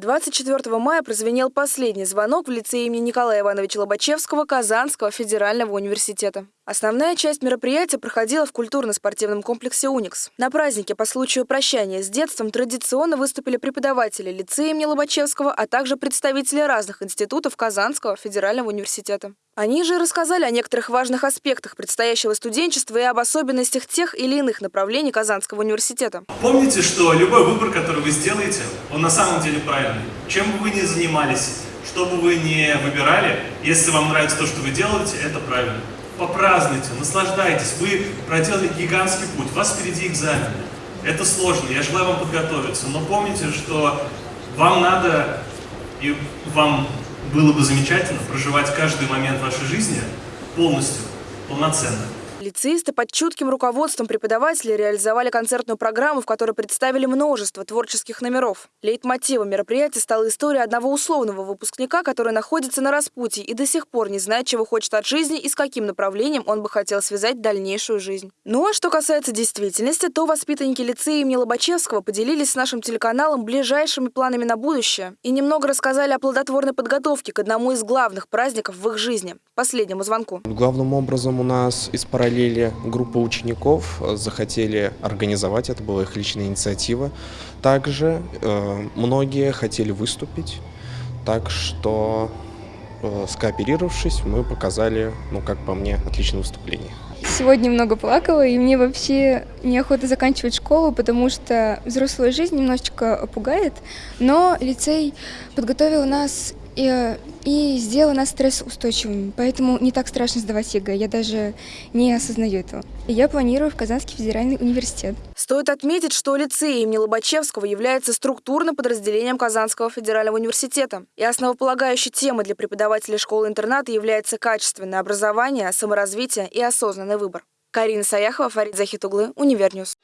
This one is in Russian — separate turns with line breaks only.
24 мая прозвенел последний звонок в лице имени Николая Ивановича Лобачевского Казанского федерального университета. Основная часть мероприятия проходила в культурно-спортивном комплексе «Уникс». На празднике по случаю прощания с детством традиционно выступили преподаватели лицея имени Лобачевского, а также представители разных институтов Казанского федерального университета. Они же рассказали о некоторых важных аспектах предстоящего студенчества и об особенностях тех или иных направлений Казанского университета.
Помните, что любой выбор, который вы сделаете, он на самом деле правильный. Чем бы вы ни занимались, что бы вы ни выбирали, если вам нравится то, что вы делаете, это правильно попразднуйте, наслаждайтесь. Вы проделали гигантский путь, у вас впереди экзамены. Это сложно, я желаю вам подготовиться, но помните, что вам надо, и вам было бы замечательно проживать каждый момент вашей жизни полностью, полноценно.
Лицеисты под чутким руководством преподавателей реализовали концертную программу, в которой представили множество творческих номеров. Лейтмотивом мероприятия стала история одного условного выпускника, который находится на распутье и до сих пор не знает, чего хочет от жизни и с каким направлением он бы хотел связать дальнейшую жизнь. Ну а что касается действительности, то воспитанники лицея имени Лобачевского поделились с нашим телеканалом ближайшими планами на будущее и немного рассказали о плодотворной подготовке к одному из главных праздников в их жизни – последнему звонку.
Главным образом у нас из параллели группа учеников э, захотели организовать, это была их личная инициатива. Также э, многие хотели выступить, так что э, скооперировавшись, мы показали, ну как по мне, отличное выступление.
Сегодня много плакала, и мне вообще неохота заканчивать школу, потому что взрослая жизнь немножечко пугает, но лицей подготовил нас и, и сделала нас стрессоустойчивыми, поэтому не так страшно сдавать ЕГЭ, я даже не осознаю этого. Я планирую в Казанский федеральный университет.
Стоит отметить, что лицей имени Лобачевского является структурным подразделением Казанского федерального университета. И основополагающей темой для преподавателей школы-интерната является качественное образование, саморазвитие и осознанный выбор. Карина Саяхова, Фарид Захитуглы, Univer News.